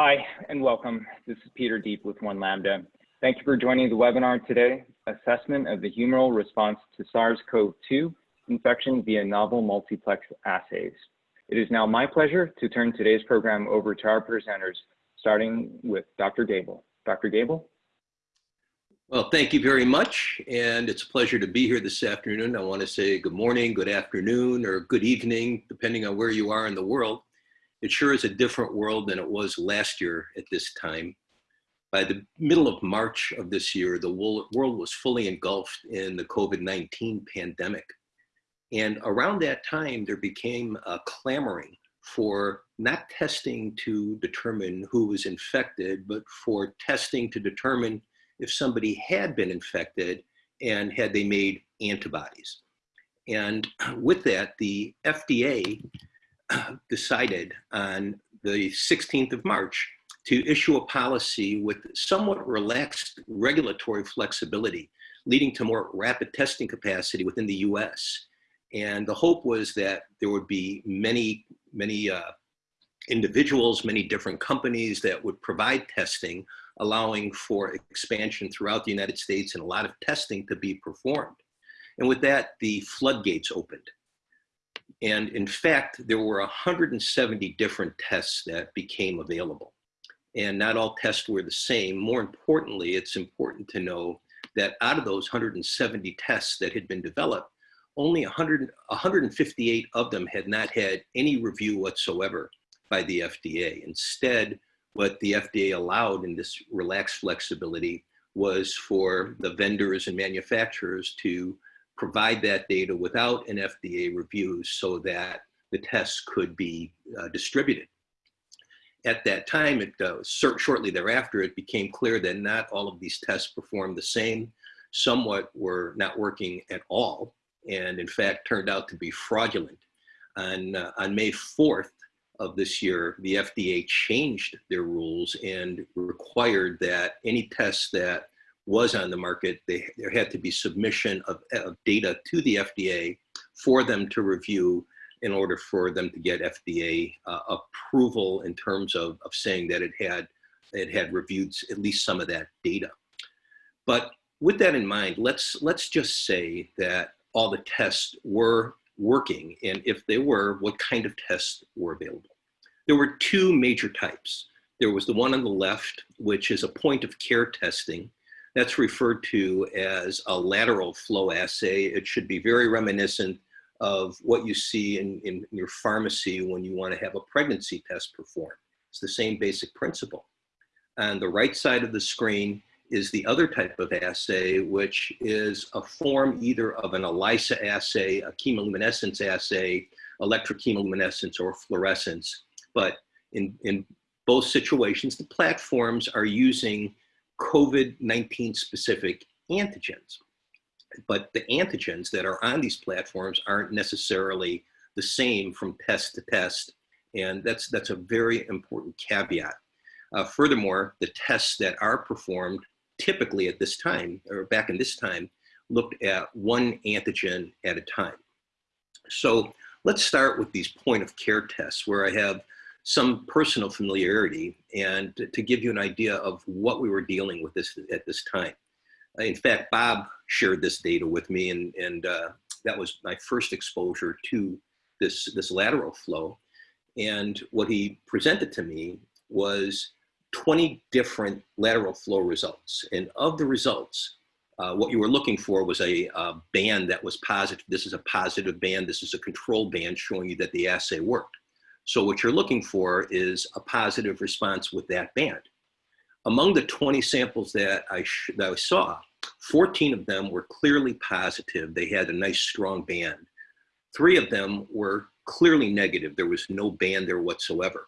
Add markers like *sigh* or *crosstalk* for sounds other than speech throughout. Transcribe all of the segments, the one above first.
Hi, and welcome. This is Peter Deep with One Lambda. Thank you for joining the webinar today, Assessment of the Humoral Response to SARS-CoV-2 Infection via Novel Multiplex Assays. It is now my pleasure to turn today's program over to our presenters, starting with Dr. Gebel. Dr. Gebel? Well, thank you very much, and it's a pleasure to be here this afternoon. I want to say good morning, good afternoon, or good evening, depending on where you are in the world. It sure is a different world than it was last year at this time. By the middle of March of this year, the world was fully engulfed in the COVID-19 pandemic. And around that time, there became a clamoring for not testing to determine who was infected, but for testing to determine if somebody had been infected and had they made antibodies. And *clears throat* with that, the FDA *clears throat* decided on the 16th of March to issue a policy with somewhat relaxed regulatory flexibility, leading to more rapid testing capacity within the US. And the hope was that there would be many, many uh, individuals, many different companies that would provide testing, allowing for expansion throughout the United States and a lot of testing to be performed. And with that, the floodgates opened. And in fact, there were 170 different tests that became available. And not all tests were the same. More importantly, it's important to know that out of those 170 tests that had been developed, only 100, 158 of them had not had any review whatsoever by the FDA. Instead, what the FDA allowed in this relaxed flexibility was for the vendors and manufacturers to provide that data without an FDA review so that the tests could be uh, distributed. At that time, it, uh, shortly thereafter, it became clear that not all of these tests performed the same. Somewhat were not working at all, and in fact turned out to be fraudulent. On, uh, on May 4th of this year, the FDA changed their rules and required that any tests that was on the market, they, there had to be submission of, of data to the FDA for them to review in order for them to get FDA uh, approval in terms of, of saying that it had, it had reviewed at least some of that data. But with that in mind, let's, let's just say that all the tests were working, and if they were, what kind of tests were available? There were two major types. There was the one on the left, which is a point of care testing, that's referred to as a lateral flow assay. It should be very reminiscent of what you see in, in your pharmacy when you want to have a pregnancy test performed. It's the same basic principle. On the right side of the screen is the other type of assay, which is a form either of an ELISA assay, a chemiluminescence assay, electrochemiluminescence, or fluorescence. But in, in both situations, the platforms are using COVID-19 specific antigens. But the antigens that are on these platforms aren't necessarily the same from test to test. And that's, that's a very important caveat. Uh, furthermore, the tests that are performed typically at this time, or back in this time, looked at one antigen at a time. So let's start with these point of care tests where I have some personal familiarity and to give you an idea of what we were dealing with this at this time. In fact, Bob shared this data with me and, and uh, that was my first exposure to this, this lateral flow. And what he presented to me was 20 different lateral flow results. And of the results, uh, what you were looking for was a, a, band that was positive. This is a positive band. This is a control band showing you that the assay worked. So what you're looking for is a positive response with that band. Among the 20 samples that I, that I saw, 14 of them were clearly positive. They had a nice strong band. Three of them were clearly negative. There was no band there whatsoever.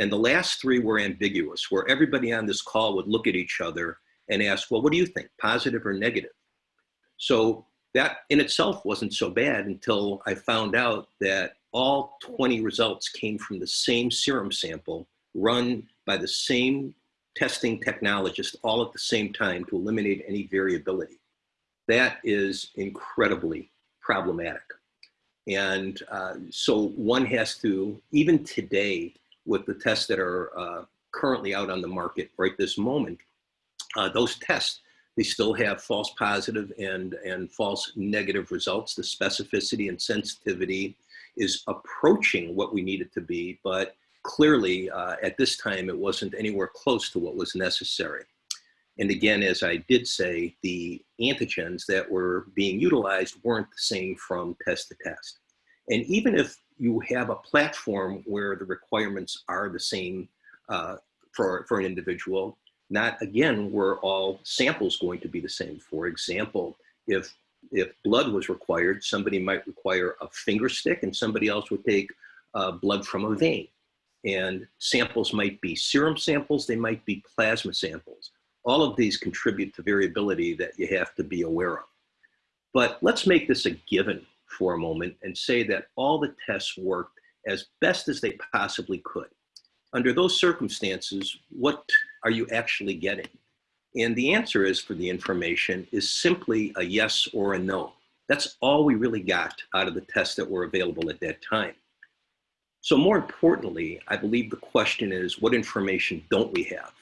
And the last three were ambiguous, where everybody on this call would look at each other and ask, well, what do you think, positive or negative? So that in itself wasn't so bad until I found out that all 20 results came from the same serum sample run by the same testing technologist all at the same time to eliminate any variability. That is incredibly problematic. And uh, so one has to, even today, with the tests that are uh, currently out on the market right this moment, uh, those tests, they still have false positive and, and false negative results. The specificity and sensitivity is approaching what we need it to be, but clearly uh, at this time it wasn't anywhere close to what was necessary. And again, as I did say, the antigens that were being utilized weren't the same from test to test. And even if you have a platform where the requirements are the same uh, for, for an individual, not again were all samples going to be the same. For example, if if blood was required, somebody might require a finger stick and somebody else would take uh, blood from a vein. And samples might be serum samples, they might be plasma samples. All of these contribute to variability that you have to be aware of. But let's make this a given for a moment and say that all the tests worked as best as they possibly could. Under those circumstances, what are you actually getting? And the answer is for the information is simply a yes or a no. That's all we really got out of the tests that were available at that time. So more importantly, I believe the question is what information don't we have?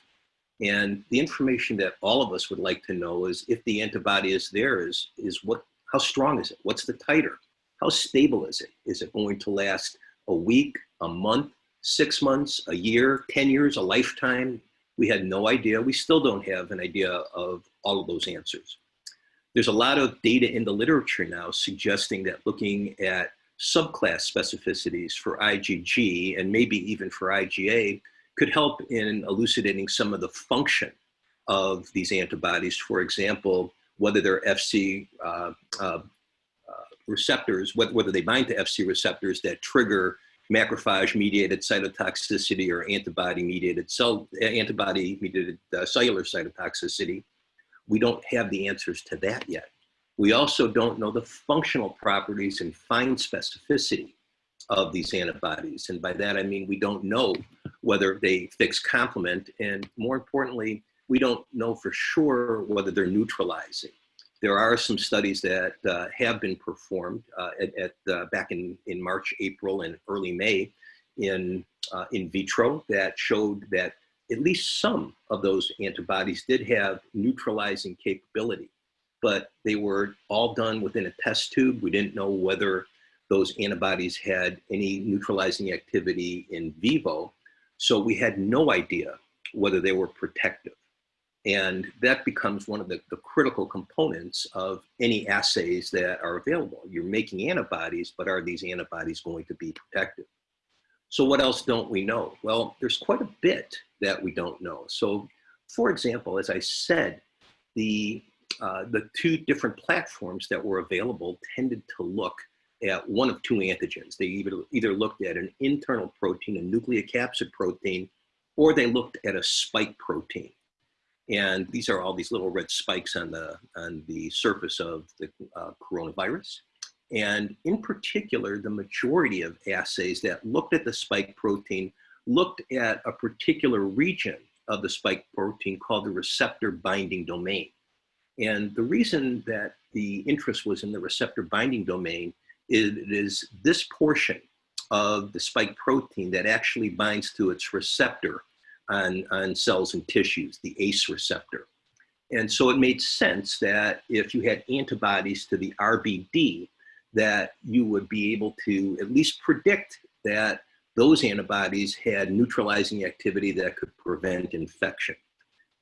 And the information that all of us would like to know is if the antibody is there is, is what, how strong is it? What's the titer? How stable is it? Is it going to last a week, a month, six months, a year, 10 years, a lifetime? We had no idea. We still don't have an idea of all of those answers. There's a lot of data in the literature now suggesting that looking at subclass specificities for IgG and maybe even for IgA could help in elucidating some of the function of these antibodies. For example, whether they're FC uh, uh, uh, receptors, whether, whether they bind to FC receptors that trigger macrophage-mediated cytotoxicity or antibody-mediated cell antibody-mediated uh, cellular cytotoxicity. We don't have the answers to that yet. We also don't know the functional properties and fine specificity of these antibodies. And by that, I mean, we don't know whether they fix complement. And more importantly, we don't know for sure whether they're neutralizing. There are some studies that uh, have been performed uh, at, at uh, back in, in March, April, and early May in, uh, in vitro that showed that at least some of those antibodies did have neutralizing capability, but they were all done within a test tube. We didn't know whether those antibodies had any neutralizing activity in vivo. So we had no idea whether they were protective. And that becomes one of the, the, critical components of any assays that are available. You're making antibodies, but are these antibodies going to be protective? So what else don't we know? Well, there's quite a bit that we don't know. So for example, as I said, the, uh, the two different platforms that were available tended to look at one of two antigens. They either, either looked at an internal protein, a nucleocapsid protein, or they looked at a spike protein. And these are all these little red spikes on the, on the surface of the uh, coronavirus. And in particular, the majority of assays that looked at the spike protein looked at a particular region of the spike protein called the receptor binding domain. And the reason that the interest was in the receptor binding domain is is this portion of the spike protein that actually binds to its receptor on, on cells and tissues, the ACE receptor. And so it made sense that if you had antibodies to the RBD, that you would be able to at least predict that those antibodies had neutralizing activity that could prevent infection.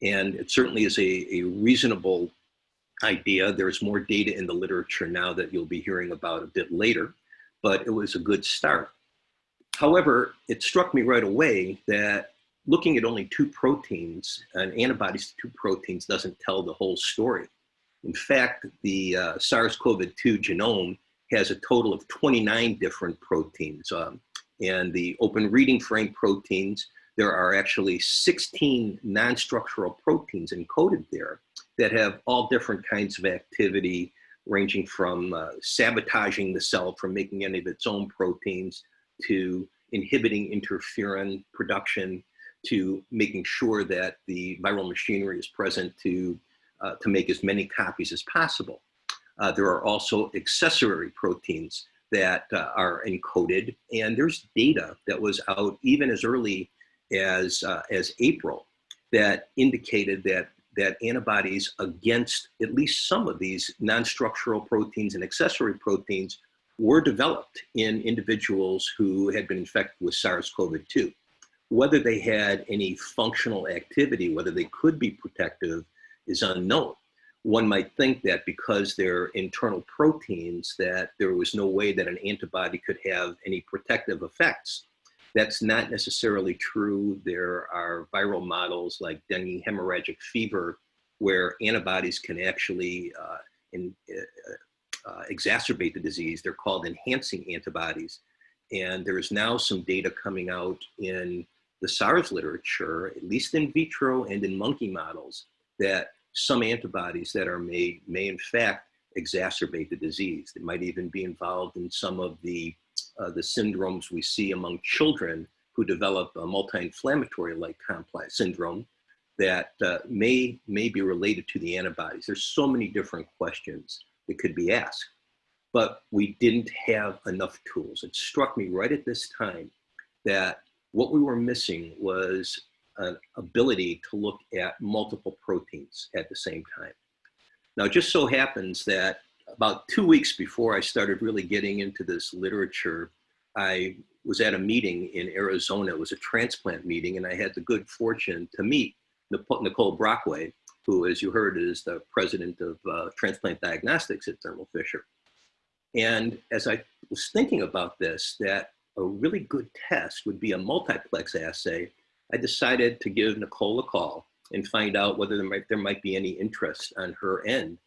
And it certainly is a, a reasonable idea. There's more data in the literature now that you'll be hearing about a bit later, but it was a good start. However, it struck me right away that looking at only two proteins and antibodies to two proteins doesn't tell the whole story. In fact, the uh, SARS-CoV-2 genome has a total of 29 different proteins. Um, and the open reading frame proteins, there are actually 16 non-structural proteins encoded there that have all different kinds of activity ranging from uh, sabotaging the cell from making any of its own proteins to inhibiting interferon production to making sure that the viral machinery is present to, uh, to make as many copies as possible. Uh, there are also accessory proteins that uh, are encoded and there's data that was out even as early as, uh, as April that indicated that, that antibodies against at least some of these non-structural proteins and accessory proteins were developed in individuals who had been infected with SARS-CoV-2. Whether they had any functional activity, whether they could be protective is unknown. One might think that because they're internal proteins that there was no way that an antibody could have any protective effects. That's not necessarily true. There are viral models like dengue hemorrhagic fever where antibodies can actually uh, in, uh, uh, exacerbate the disease. They're called enhancing antibodies. And there is now some data coming out in the SARS literature, at least in vitro and in monkey models, that some antibodies that are made may in fact exacerbate the disease. They might even be involved in some of the, uh, the syndromes we see among children who develop a multi-inflammatory like complex syndrome that uh, may, may be related to the antibodies. There's so many different questions that could be asked, but we didn't have enough tools. It struck me right at this time that what we were missing was an ability to look at multiple proteins at the same time. Now, it just so happens that about two weeks before I started really getting into this literature, I was at a meeting in Arizona. It was a transplant meeting, and I had the good fortune to meet Nicole Brockway, who, as you heard, is the president of uh, transplant diagnostics at Thermo Fisher. And as I was thinking about this, that a really good test would be a multiplex assay I decided to give Nicole a call and find out whether there might, there might be any interest on her end.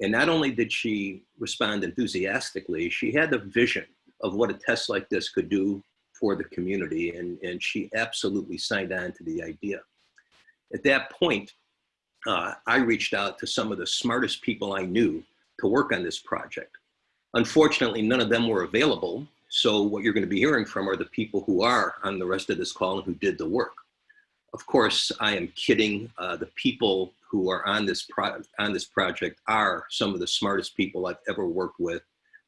And not only did she respond enthusiastically, she had the vision of what a test like this could do for the community, and, and she absolutely signed on to the idea. At that point, uh, I reached out to some of the smartest people I knew to work on this project. Unfortunately, none of them were available, so what you're going to be hearing from are the people who are on the rest of this call and who did the work. Of course, I am kidding. Uh, the people who are on this, on this project are some of the smartest people I've ever worked with.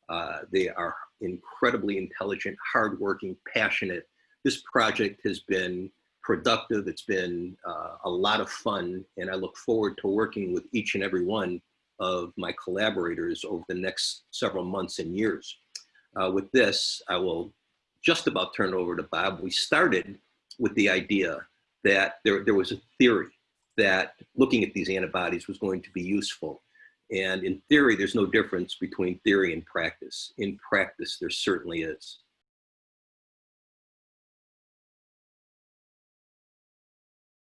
Uh, they are incredibly intelligent, hardworking, passionate. This project has been productive. It's been uh, a lot of fun, and I look forward to working with each and every one of my collaborators over the next several months and years. Uh, with this, I will just about turn it over to Bob. We started with the idea that there, there was a theory that looking at these antibodies was going to be useful. And in theory, there's no difference between theory and practice. In practice, there certainly is.